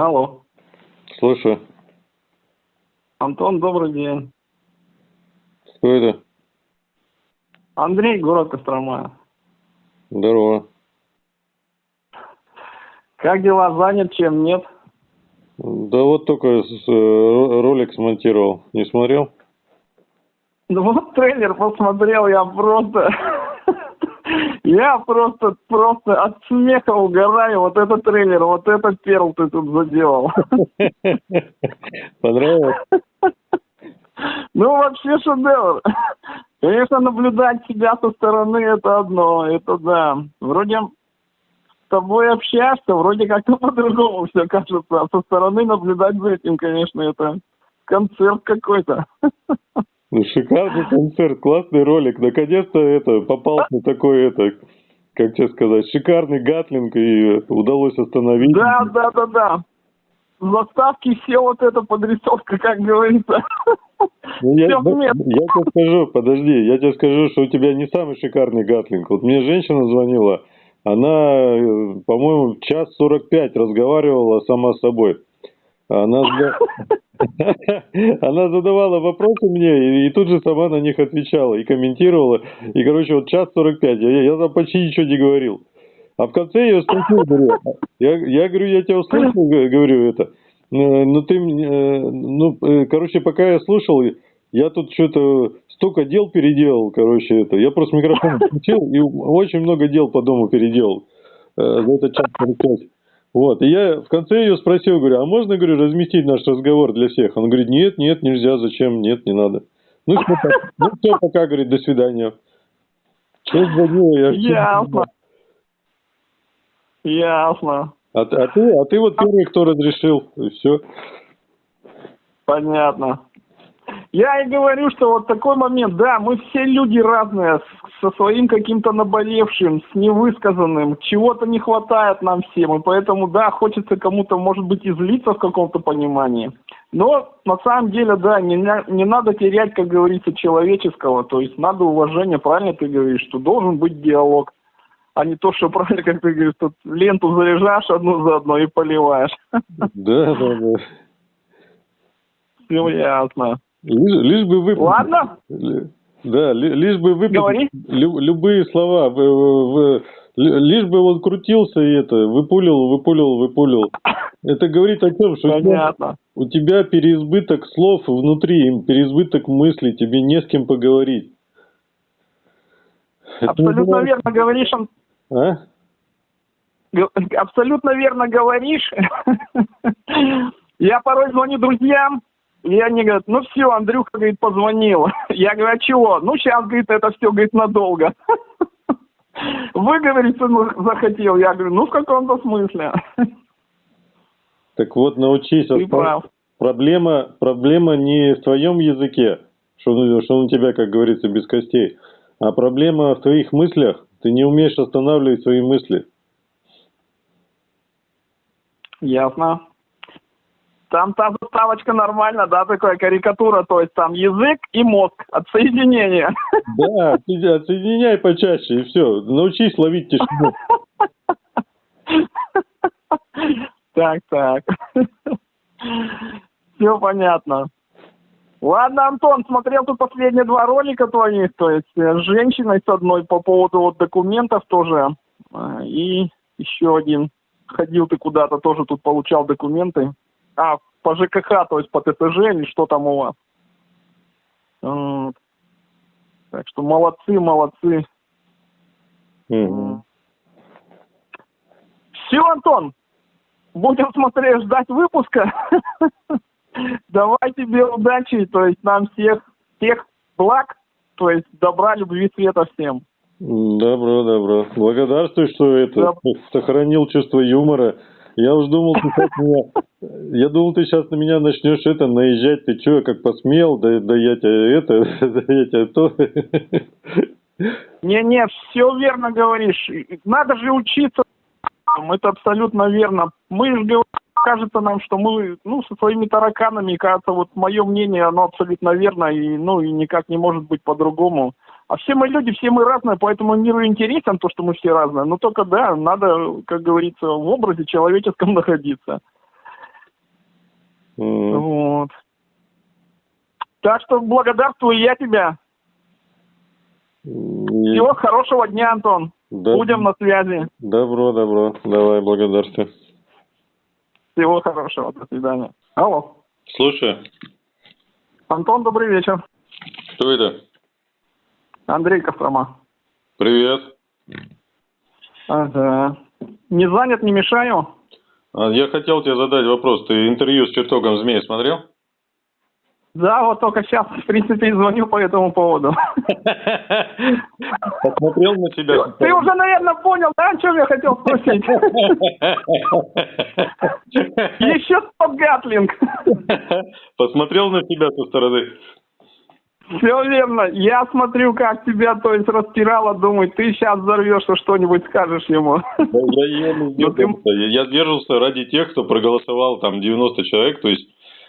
Алло. Слушаю. Антон, добрый день. Кто это? Андрей, город Кострома. Здорово. Как дела? Занят чем? Нет? Да вот только с- э, ролик смонтировал. Не смотрел? Ну вот трейлер посмотрел, я просто... Я просто, просто от смеха угораю. Вот этот трейлер, вот этот перл ты тут заделал. Понравилось? Ну, вообще шедевр. Конечно, наблюдать себя со стороны это одно, это да. Вроде с тобой общаешься, вроде как-то по-другому все кажется. А со стороны наблюдать за этим, конечно, это концерт какой-то. Шикарный концерт, классный ролик. Наконец-то это попал на такой это, как тебе сказать, шикарный гатлинг и удалось остановить. Да, да, да, да. В заставке все вот эта подрисовка, как говорится. Ну, я, ну, я тебе скажу, подожди, я тебе скажу, что у тебя не самый шикарный гатлинг. Вот мне женщина звонила, она, э, по-моему, час сорок пять разговаривала сама с собой. Она, она задавала вопросы мне и, и тут же сама на них отвечала и комментировала. И, короче, вот час сорок пять, я, я там почти ничего не говорил. А в конце я спросил, говорю, я, я говорю, я тебя услышал, говорю это. Э, Ну ты, э, ну, э, короче, пока я слушал, я тут что-то столько дел переделал, короче, это. Я просто микрофон включил и очень много дел по дому переделал за этот час 45. Вот, и я в конце ее спросил, говорю, а можно, говорю, разместить наш разговор для всех? Он говорит, нет, нет, нельзя, зачем, нет, не надо. Ну, что, так? ну, все, пока, говорит, до свидания. Что звонила, я... Ясно. Ясно. А, а ты, а ты вот первый, кто разрешил, и все. Понятно. Я и говорю, что вот такой момент, да, мы все люди разные, со своим каким-то наболевшим, с невысказанным, чего-то не хватает нам всем, и поэтому, да, хочется кому-то, может быть, излиться в каком-то понимании. Но на самом деле, да, не, не надо терять, как говорится, человеческого, то есть надо уважение, правильно ты говоришь, что должен быть диалог, а не то, что правильно, как ты говоришь, тут ленту заряжаешь одну за одной и поливаешь. Да, да, да. Все ясно. Лишь, лишь бы вы... Ладно? Да, ли- лишь бы вы... Говори. любые слова. в- в- в- ли- лишь бы он крутился и это, выпулил, выпулил, выпулил. Это говорит о том, что у тебя, Понятно. у тебя переизбыток слов внутри, переизбыток мыслей, тебе не с кем поговорить. Это Абсолютно верно говоришь, Ан- А? абсолютно верно говоришь. Я порой звоню друзьям, и они говорят, ну все, Андрюха, говорит, позвонил. Я говорю, а чего? Ну сейчас, говорит, это все, говорит, надолго. Выговориться захотел. Я говорю, ну в каком-то смысле. Так вот, научись. Ты прав. Проблема, проблема не в твоем языке, что, что он у тебя, как говорится, без костей, а проблема в твоих мыслях. Ты не умеешь останавливать свои мысли. Ясно. Там та заставочка нормально, да, такая карикатура, то есть там язык и мозг, отсоединение. Да, отсоединяй почаще, и все. Научись ловить тишину. Так, так. Все понятно. Ладно, Антон, смотрел тут последние два ролика твоих, то есть э, с женщиной с одной по поводу вот документов тоже, э, и еще один. Ходил ты куда-то, тоже тут получал документы. А, по ЖКХ, то есть по ТСЖ или что там у вас. Вот. Так что молодцы, молодцы. Мгм. Все, Антон, будем смотреть, ждать выпуска. Давай тебе удачи, то есть нам всех, всех благ, то есть добра, любви, света всем. Добро, добро. Благодарствую, что это сохранил чувство юмора. Я уж думал, ты сейчас меня, я думал, ты сейчас на меня начнешь это наезжать. Ты что, как посмел? Да, да я тебя это, да я тебя то. Не-не, все верно говоришь. Надо же учиться. Это абсолютно верно. Мы же говорим, кажется нам, что мы, ну, со своими тараканами, кажется, вот мое мнение, оно абсолютно верно, и, ну, и никак не может быть по-другому. А все мы люди, все мы разные, поэтому миру интересен то, что мы все разные. Но только, да, надо, как говорится, в образе человеческом находиться. Mm. Вот. Так что благодарствую я тебя. И... Всего хорошего дня, Антон. Да. Будем на связи. Добро, добро. Давай, благодарствую. Всего хорошего. До свидания. Алло. Слушаю. Антон, добрый вечер. Кто это? Андрей Кострома. Привет. Ага. Не занят, не мешаю? А, я хотел тебе задать вопрос. Ты интервью с чертогом змеи смотрел? Да, вот только сейчас, в принципе, звоню по этому поводу. Посмотрел на себя. Ты уже, наверное, понял, да, о чем я хотел спросить? Еще Скотт Гатлинг. Посмотрел на себя со стороны. Все верно. Я смотрю, как тебя, то есть, распирало, думаю, ты сейчас взорвешься, что-нибудь скажешь ему. Да, я, не сдержался. я сдержался ради тех, кто проголосовал, там, 90 человек, то есть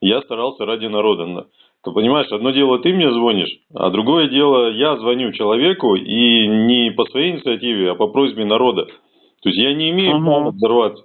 я старался ради народа. Ты понимаешь, одно дело ты мне звонишь, а другое дело я звоню человеку и не по своей инициативе, а по просьбе народа. То есть я не имею угу. права взорваться.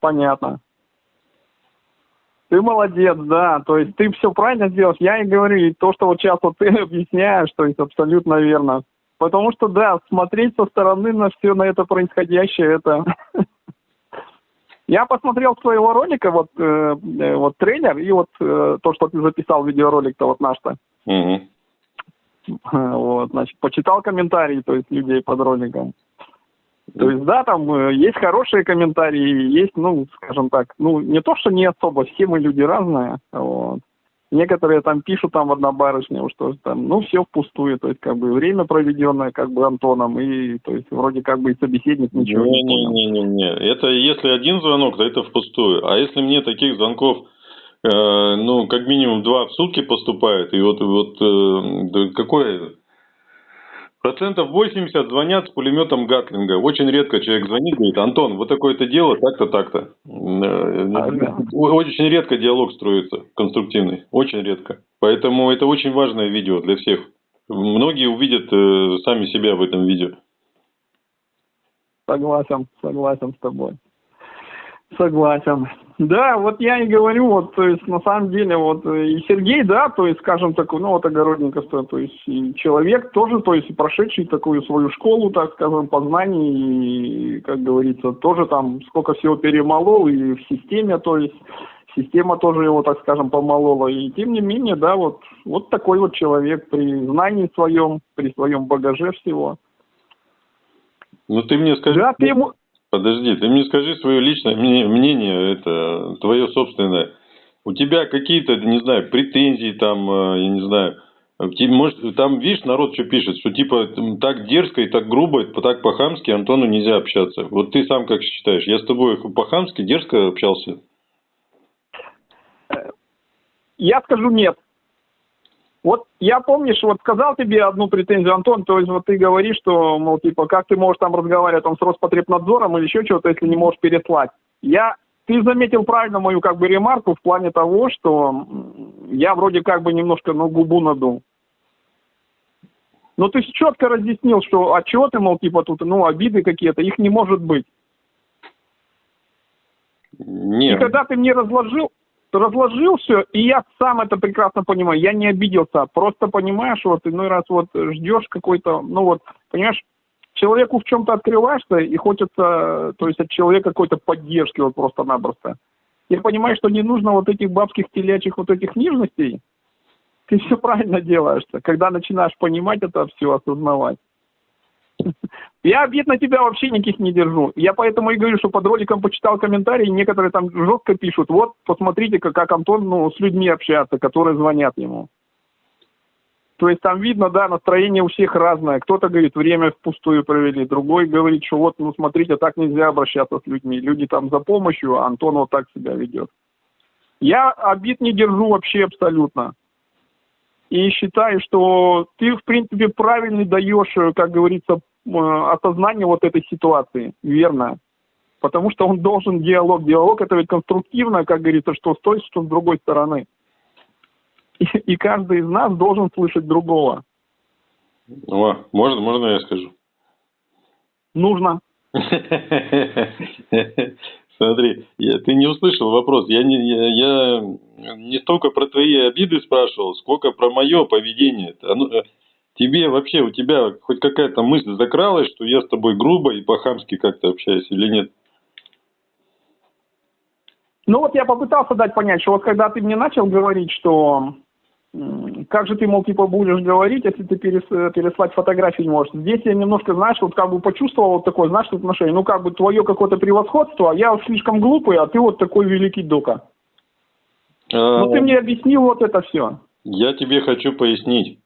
Понятно. Ты молодец, да. То есть ты все правильно сделал. Я и говорю, и то, что вот сейчас вот ты объясняешь, то есть абсолютно верно. Потому что, да, смотреть со стороны на все на это происходящее, это Я посмотрел своего ролика, вот, э, э, вот трейлер, и вот э, то, что ты записал, видеоролик-то вот наш-то. Угу. Вот, значит, почитал комментарии, то есть людей под роликом. То есть, да, там э, есть хорошие комментарии, есть, ну, скажем так, ну, не то, что не особо, все мы люди разные, вот. Некоторые там пишут там одна барышня, что там, ну, все впустую, то есть, как бы, время проведенное, как бы, Антоном, и, то есть, вроде, как бы, и собеседник ничего не, не понял. Не-не-не, это если один звонок, то это впустую, а если мне таких звонков, э, ну, как минимум два в сутки поступает, и вот, вот, э, какое Процентов 80 звонят с пулеметом Гатлинга. Очень редко человек звонит, говорит, Антон, вот такое-то дело, так-то, так-то. Очень редко диалог строится конструктивный. Очень редко. Поэтому это очень важное видео для всех. Многие увидят э, сами себя в этом видео. Согласен, согласен с тобой. Согласен. Да, вот я и говорю, вот, то есть, на самом деле, вот, и Сергей, да, то есть, скажем так, ну, вот, огородниковство, то есть, человек тоже, то есть, прошедший такую свою школу, так скажем, познаний, и, как говорится, тоже там сколько всего перемолол, и в системе, то есть, система тоже его, так скажем, помолола, и тем не менее, да, вот, вот такой вот человек при знании своем, при своем багаже всего. Ну, ты мне скажи... Да, ты ему... Подожди, ты мне скажи свое личное мнение, это твое собственное. У тебя какие-то, не знаю, претензии там, э, я не знаю, может, там, видишь, народ что пишет, что типа так дерзко и так грубо, так по-хамски Антону нельзя общаться. Вот ты сам как считаешь, я с тобой по-хамски дерзко общался? Я скажу нет. Вот я помнишь, вот сказал тебе одну претензию, Антон, то есть вот ты говоришь, что, мол, типа, как ты можешь там разговаривать там с Роспотребнадзором или еще чего-то, если не можешь переслать. Я, ты заметил правильно мою как бы ремарку в плане того, что я вроде как бы немножко, ну, губу надул. Но ты четко разъяснил, что а чего ты, мол, типа тут, ну, обиды какие-то, их не может быть. Нет. И когда ты мне разложил, разложил все, и я сам это прекрасно понимаю, я не обиделся, просто понимаешь, вот иной раз вот ждешь какой-то, ну вот, понимаешь, человеку в чем-то открываешься, и хочется, то есть от человека какой-то поддержки вот просто-напросто. Я понимаю, что не нужно вот этих бабских телячьих вот этих нежностей, ты все правильно делаешь, когда начинаешь понимать это все, осознавать. Я обид на тебя вообще никаких не держу. Я поэтому и говорю, что под роликом почитал комментарии, некоторые там жестко пишут, вот, посмотрите, как, как Антон ну, с людьми общается, которые звонят ему. То есть там видно, да, настроение у всех разное. Кто-то говорит, время впустую провели, другой говорит, что вот, ну смотрите, так нельзя обращаться с людьми. Люди там за помощью, а Антон вот так себя ведет. Я обид не держу вообще абсолютно. И считаю, что ты, в принципе, правильно даешь, как говорится, Э, осознание вот этой ситуации, верно. Потому что он должен диалог. Диалог это ведь конструктивно, как говорится, что с той, что с другой стороны. И, и каждый из нас должен слышать другого. О, можно, можно я скажу? Нужно. Смотри, я, ты не услышал вопрос. Я не, я, я не столько про твои обиды спрашивал, сколько про мое поведение. Оно, э, тебе вообще, у тебя хоть какая-то мысль закралась, что я с тобой грубо и по-хамски как-то общаюсь или нет? Ну вот я попытался дать понять, что вот когда ты мне начал говорить, что как же ты, мол, типа будешь говорить, если ты перес, переслать фотографии не можешь. Здесь я немножко, знаешь, вот как бы почувствовал вот такое, знаешь, отношение, ну как бы твое какое-то превосходство, а я вот слишком глупый, а ты вот такой великий дока. А... Ну ты мне объяснил вот это все. Я тебе хочу пояснить.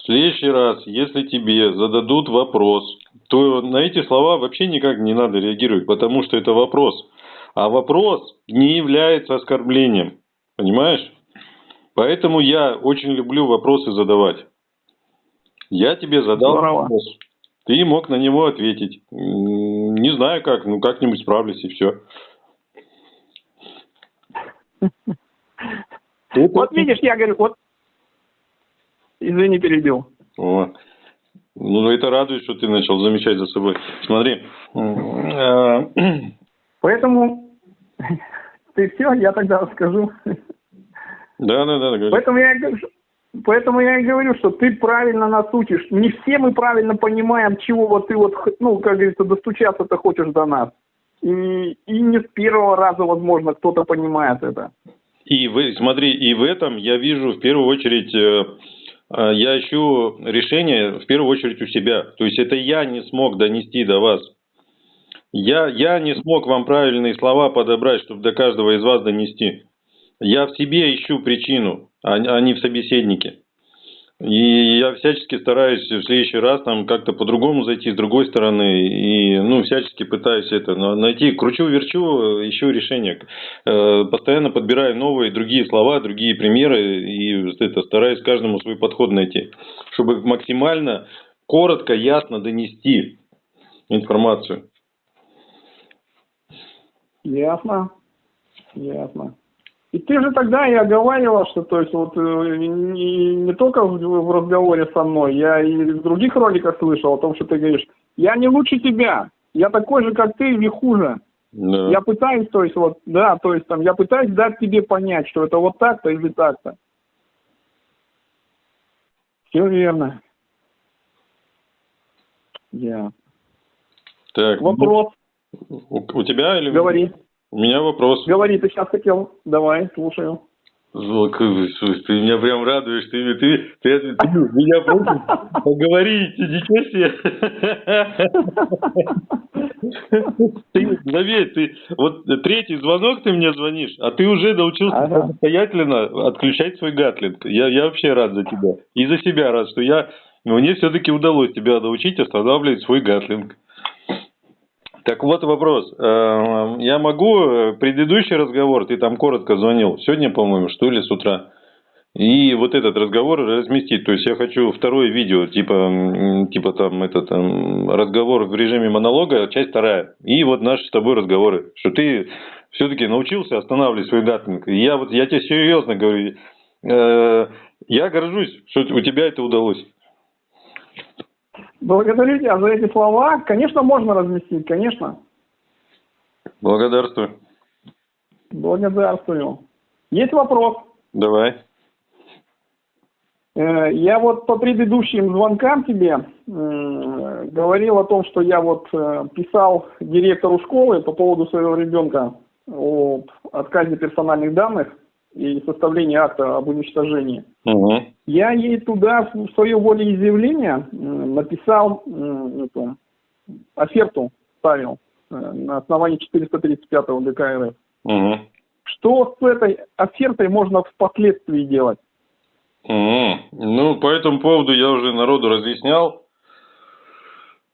В следующий раз, если тебе зададут вопрос, то на эти слова вообще никак не надо реагировать, потому что это вопрос. А вопрос не является оскорблением. Понимаешь? Поэтому я очень люблю вопросы задавать. Я тебе задал Здорово. вопрос. Ты мог на него ответить. Не знаю как, ну как-нибудь справлюсь и все. Вот видишь, я говорю, вот, извини, перебил. О. Ну, это радует, что ты начал замечать за собой. Смотри. Э, Поэтому ты все, я тогда расскажу. Да, да, да. Говори. Поэтому я, поэтому я и говорю, что ты правильно нас учишь. Не все мы правильно понимаем, чего вот ты вот, ну, как говорится, достучаться-то хочешь до нас. И, и не с первого раза, возможно, кто-то понимает это. И вы, смотри, и в этом я вижу в первую очередь, э, я ищу решение в первую очередь у себя. То есть это я не смог донести до вас. Я, я не смог вам правильные слова подобрать, чтобы до каждого из вас донести. Я в себе ищу причину, а, а не в собеседнике. И я всячески стараюсь в следующий раз там как-то по-другому зайти с другой стороны. И ну, всячески пытаюсь это найти. Кручу-верчу, ищу решение. Э, постоянно подбираю новые, другие слова, другие примеры. И это, стараюсь каждому свой подход найти. Чтобы максимально коротко, ясно донести информацию. Ясно. Ясно. И ты же тогда и оговаривал, что то есть вот э, не, не только в, в разговоре со мной, я и в других роликах слышал о том, что ты говоришь, я не лучше тебя, я такой же, как ты, или хуже. Да. Я пытаюсь, то есть вот, да, то есть там, я пытаюсь дать тебе понять, что это вот так-то или так-то. Все верно. Я. Так. Вопрос. У, у тебя или... Говори. У меня вопрос. Говори, ты сейчас хотел. Давай, слушаю. Слушай, ты меня прям радуешь, ты, ты, ты, ты, ты меня просишь поговорить, ничего себе. Ты, заметь, ты, вот третий звонок ты мне звонишь, а ты уже научился ага. самостоятельно отключать свой гатлинг. Я, я вообще рад за тебя. И за себя рад, что я, мне все-таки удалось тебя научить останавливать свой гатлинг. Так вот вопрос. Э, я могу э, предыдущий разговор, ты там коротко звонил, сегодня, по-моему, что ли, с утра, и вот этот разговор разместить. То есть я хочу второе видео, типа, типа там этот там, разговор в режиме монолога, часть вторая. И вот наши с тобой разговоры. Что ты все-таки научился останавливать свой гатлинг. И я вот я тебе серьезно говорю, э, я горжусь, что у тебя это удалось. Благодарю тебя за эти слова. Конечно, можно разместить, конечно. Благодарствую. Благодарствую. Есть вопрос? Давай. Э, я вот по предыдущим звонкам тебе э, говорил о том, что я вот э, писал директору школы по поводу своего ребенка о отказе персональных данных и составлении акта об уничтожении. Угу. Я ей туда в свое волеизъявление написал эту, оферту, ставил э, на основании 435 ГК РФ. Угу. Что с этой офертой можно впоследствии делать? Угу. Ну, по этому поводу я уже народу разъяснял.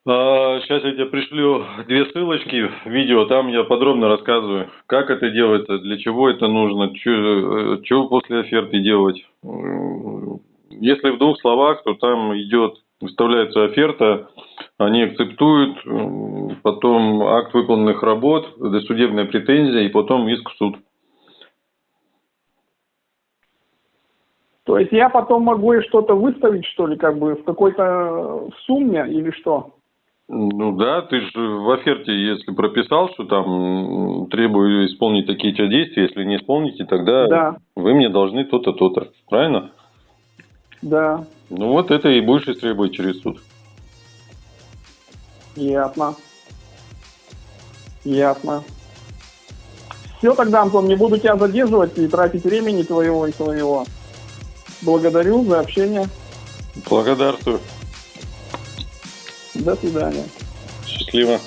Сейчас а, я тебе пришлю две ссылочки видео, там я подробно рассказываю, как это делается, для чего это нужно, что после оферты делать. Если в двух словах, то там идет, выставляется оферта, они акцептуют, потом акт выполненных работ, досудебная претензия и потом иск в суд. То есть я потом могу и что-то выставить, что ли, как бы в какой-то сумме или что? Ну да, ты же в оферте, если прописал, что там требую исполнить такие-то действия, если не исполните, тогда Да. вы мне должны то-то, то-то. Правильно? Да, Ну вот это и будешь истребовать через суд. ясно. Ясно. Все тогда, Антон, не буду тебя задерживать и тратить времени твоего и твоего. Благодарю за общение. Благодарствую. До свидания. Счастливо.